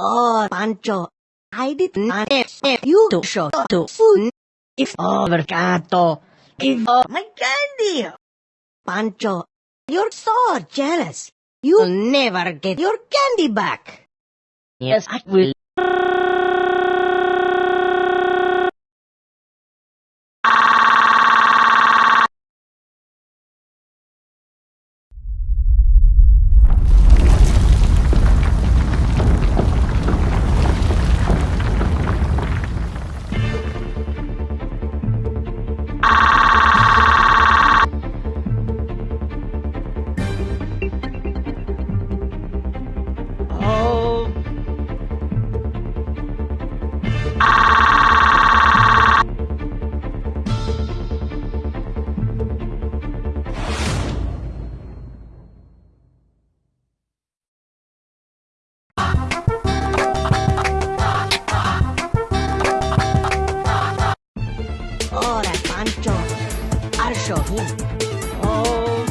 Oh, Pancho, I did not expect you to show up to food. If overcato, if oh, my candy. Pancho, you're so jealous. You'll never get your candy back. Yes, I will. Him. Oh,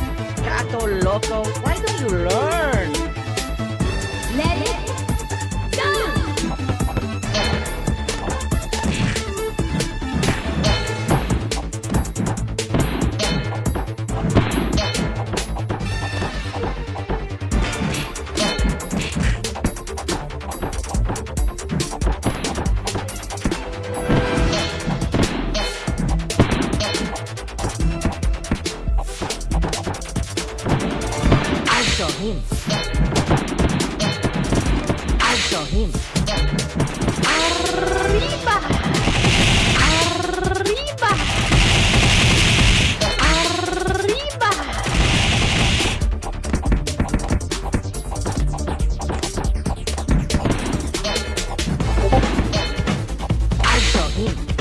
Gato Loco, why don't you learn? Amin. Arriba. Arriba. Arriba. Al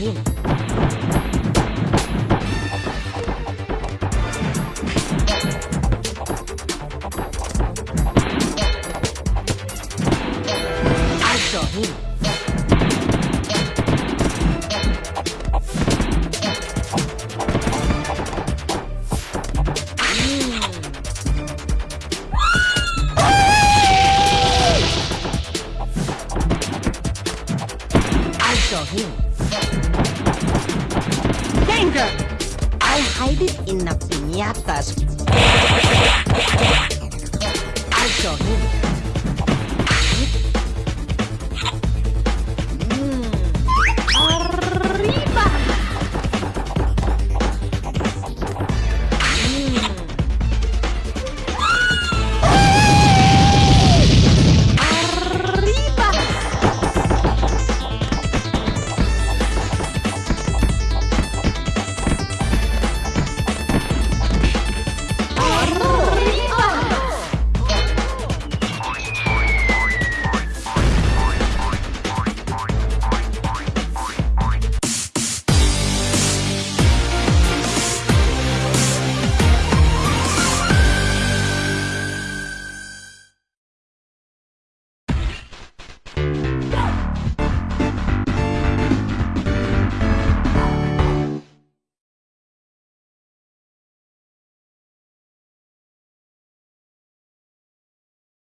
I'll show him. I'll I hide it in the piñatas. I show him.